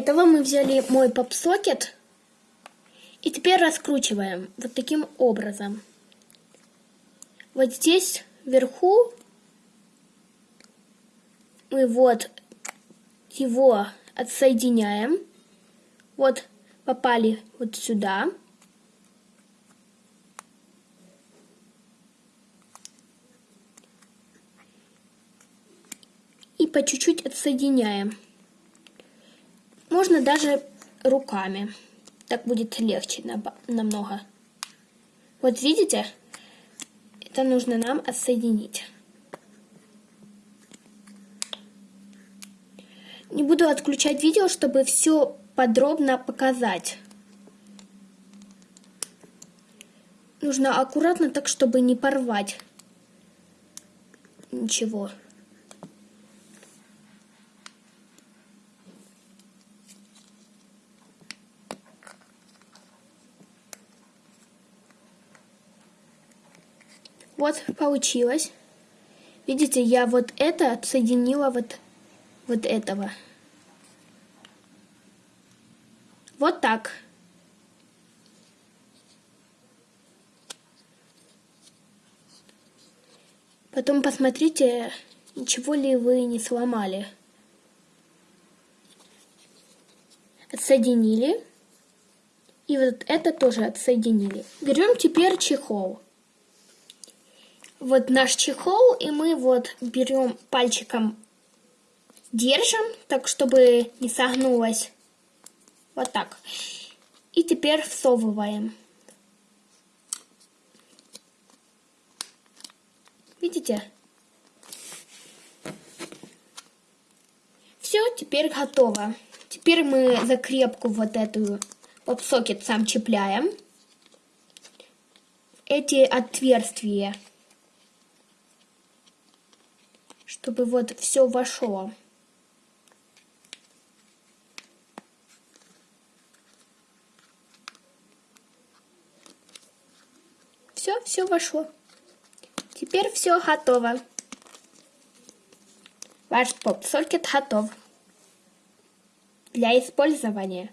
этого мы взяли мой попсокет и теперь раскручиваем вот таким образом. Вот здесь вверху мы вот его отсоединяем. Вот попали вот сюда. И по чуть-чуть отсоединяем. Можно даже руками. Так будет легче намного. Вот видите? Это нужно нам отсоединить. Не буду отключать видео, чтобы все подробно показать. Нужно аккуратно, так чтобы не порвать ничего. Вот получилось. Видите, я вот это отсоединила вот, вот этого. Вот так. Потом посмотрите, ничего ли вы не сломали. Отсоединили. И вот это тоже отсоединили. Берем теперь чехол вот наш чехол, и мы вот берем пальчиком, держим, так, чтобы не согнулось. Вот так. И теперь всовываем. Видите? Все, теперь готово. Теперь мы закрепку вот эту попсокет сам чепляем. Эти отверстия чтобы вот все вошло. Все, все вошло. Теперь все готово. Ваш поп-сокет готов для использования.